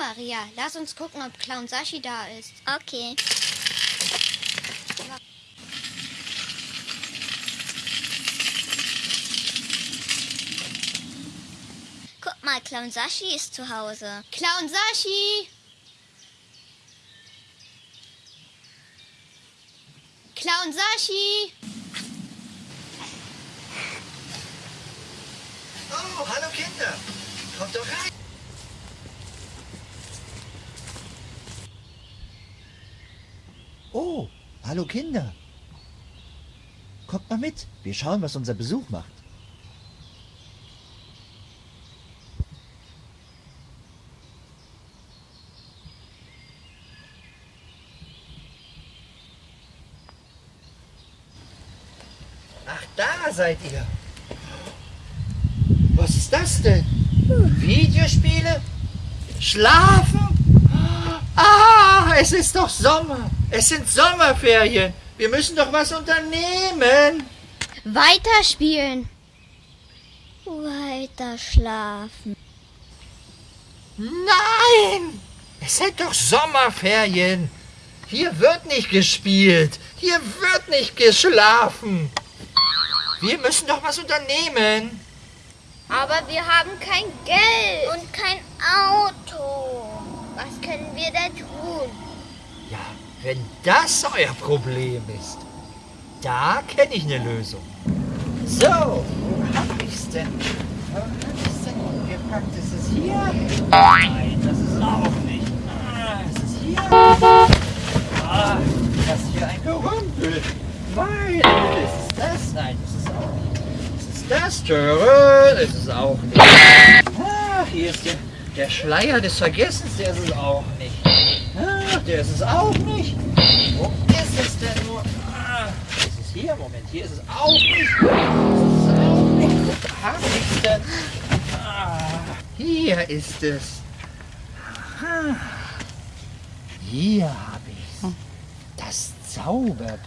Maria, lass uns gucken, ob Clown Sashi da ist. Okay. Guck mal, Clown Sashi ist zu Hause. Clown Sashi! Clown Sashi! Oh, hallo Kinder. Kommt doch rein. Oh, hallo Kinder. Kommt mal mit. Wir schauen, was unser Besuch macht. Ach, da seid ihr. Was ist das denn? Videospiele? Schlafen? Ah, es ist doch Sommer. Es sind Sommerferien. Wir müssen doch was unternehmen. Weiterspielen! Weiter schlafen. Nein! Es sind doch Sommerferien. Hier wird nicht gespielt. Hier wird nicht geschlafen. Wir müssen doch was unternehmen. Aber wir haben kein Geld. Und kein Auto. Was können wir da tun? Ja, wenn das euer Problem ist, da kenne ich eine Lösung. So, wo hab ich's denn? Wo hab ich's denn umgepackt? Ist es hier? Nein, das ist auch nicht. Ah, ist es hier? Ah, das ist hier ein Gerümpel. Nein, ist es das? Nein, das ist auch nicht. Ist es das? Töre, ist es auch nicht. Ah, hier ist der, der Schleier des Vergessens, der ist es auch nicht. Ah, der ist es auch nicht. Wo ist es denn nur? Ah, ist es hier? Moment, hier ist es auch nicht. Ist es auch nicht. Wo hab ich's denn? Ah, hier ist es. Aha. Hier habe ich's. Das Zauberbuch.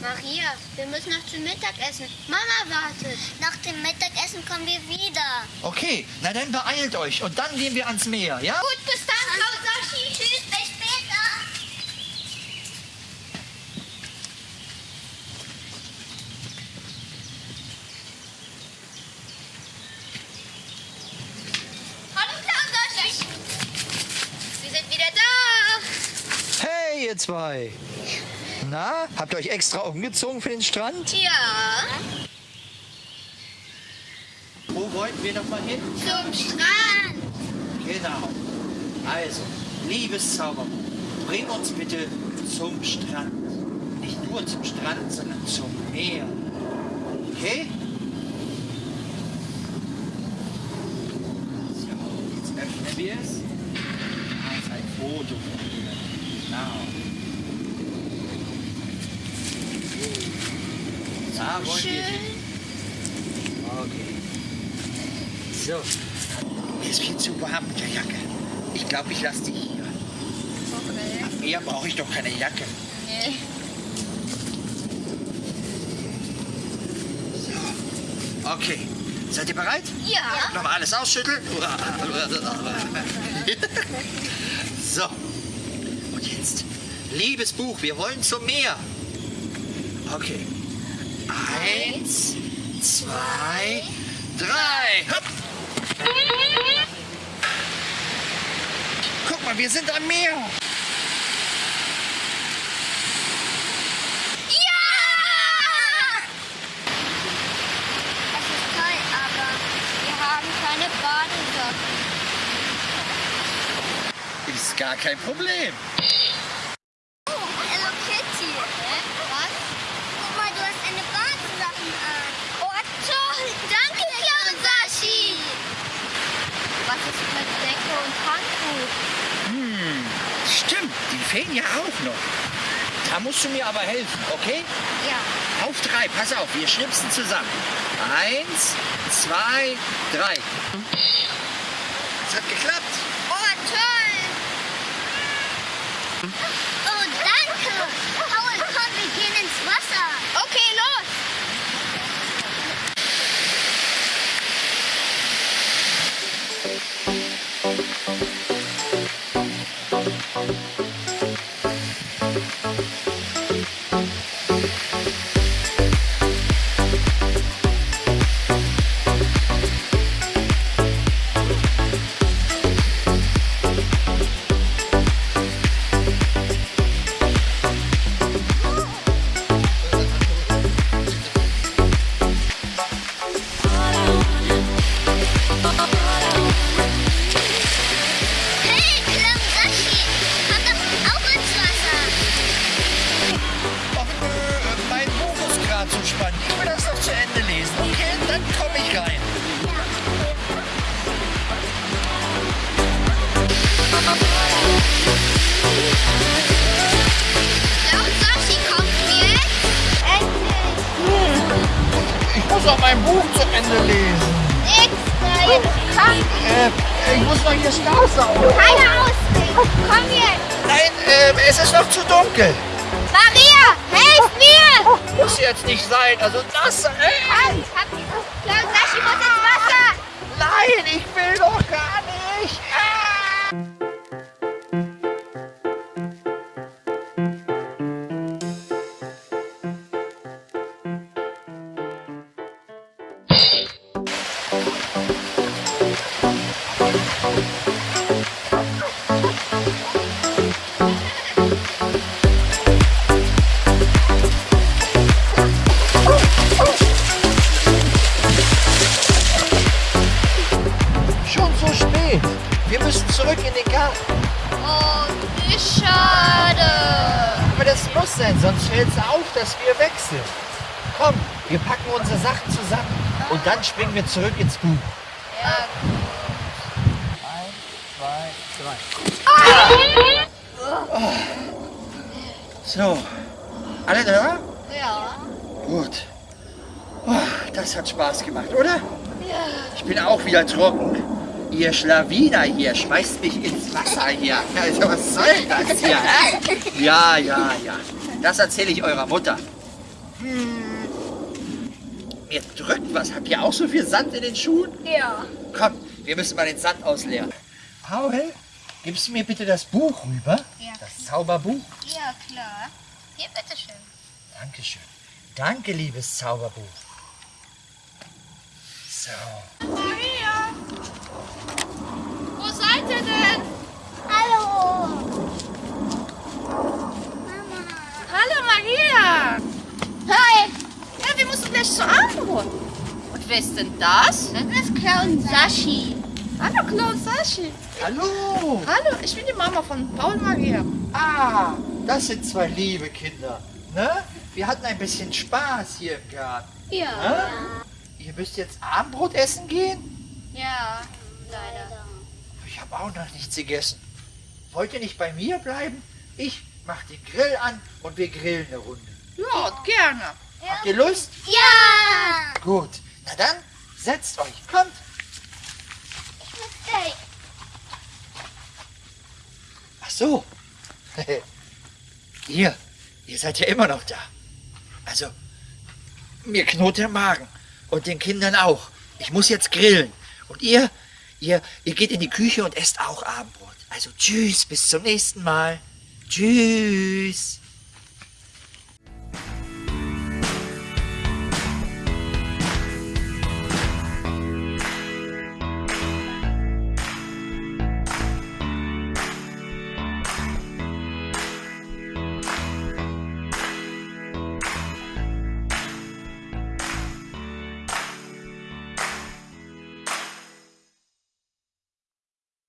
Maria, wir müssen noch zum Mittagessen. Mama wartet. Nach dem Mittagessen kommen wir wieder. Okay, na dann beeilt euch und dann gehen wir ans Meer, ja? Gut, bis dann, Clown Sashi. Tschüss, bis später. Hallo, Clown Sashi. Wir sind wieder da. Hey, ihr zwei. Na, habt ihr euch extra umgezogen für den Strand? Ja. Wo wollten wir noch mal hin? Zum Strand. Genau. Also, liebes Zauberbuch, bring uns bitte zum Strand. Nicht nur zum Strand, sondern zum Meer. Okay? So, jetzt öffnen wir es. Da ist ein Foto von dir. Genau. Da wollen wir hin. Okay. So. Mir ist viel zu warm mit der Jacke. Ich glaube, ich lasse die hier. Okay. Am Meer brauche ich doch keine Jacke. Nee. So. Okay. Seid ihr bereit? Ja. Nochmal alles ausschütteln. So. Liebes Buch, wir wollen zum Meer. Okay. Eins, zwei, drei. Hopp. Guck mal, wir sind am Meer. Ja! Es ist toll, aber wir haben keine Badesocken. Ist gar kein Problem. Oh, Hello Kitty. Was? Guck mal, du hast eine Badesachen an. Oh, toll! Danke, Clown Sashi! Was mit Decke und Handtuch? Hm, stimmt, die fehlen ja auch noch. Da musst du mir aber helfen, okay? Ja. Auf drei, pass auf, wir schnipsen zusammen. Eins, zwei, drei. Es hat geklappt. Ich muss auch mein Buch zu Ende lesen. Extra, jetzt komm. Äh, ich muss noch hier Straße auf. Keine Ausrede. Komm jetzt. Nein, äh, es ist noch zu dunkel. Maria, helf mir. Muss jetzt nicht sein. Also das. Äh, Komm, hab Clown Sashi muss ins Wasser. nein, ich will doch gar nicht. Ah. Dass wir wechseln. Komm, wir packen unsere Sachen zusammen und dann springen wir zurück ins Buch. Ja, Eins, zwei, drei. So, alle da? ja. Gut. Oh, das hat Spaß gemacht, oder? Ja. Ich bin auch wieder trocken. Ihr Schlawiner hier schmeißt mich ins Wasser hier. Also was soll das hier? Hä? Ja, ja, ja. Das erzähle ich eurer Mutter. Hm. Mir drückt was. Habt ihr auch so viel Sand in den Schuhen? Ja. Komm, wir müssen mal den Sand ausleeren. Paul, gibst du mir bitte das Buch rüber? Ja. Das Zauberbuch? Ja, klar. Hier, bitteschön. Dankeschön. Danke, liebes Zauberbuch. So. Maria! Wo seid ihr denn? Hallo. Hallo Maria! Hi. Ja, wir müssen gleich zur Abendbrot. Und wer ist denn das? Das ist Clown Sashi. Hallo Clown Sashi. Hallo. Hallo, ich bin die Mama von Paul und Maria. Ah, das sind zwei liebe Kinder. Ne? Wir hatten ein bisschen Spaß hier im Garten. Ja. Ne? Ihr müsst jetzt Abendbrot essen gehen? Ja, leider. Ich habe auch noch nichts gegessen. Wollt ihr nicht bei mir bleiben? Ich mach den Grill an und wir grillen eine Runde. Ja, gerne. Habt ihr Lust? Ja. Gut. Na dann, setzt euch. Kommt. Hey. Ach so. ihr, ihr seid ja immer noch da. Also, mir knurrt der Magen. Und den Kindern auch. Ich muss jetzt grillen. Und ihr, ihr, ihr geht in die Küche und esst auch Abendbrot. Also tschüss, bis zum nächsten Mal. Tschüss.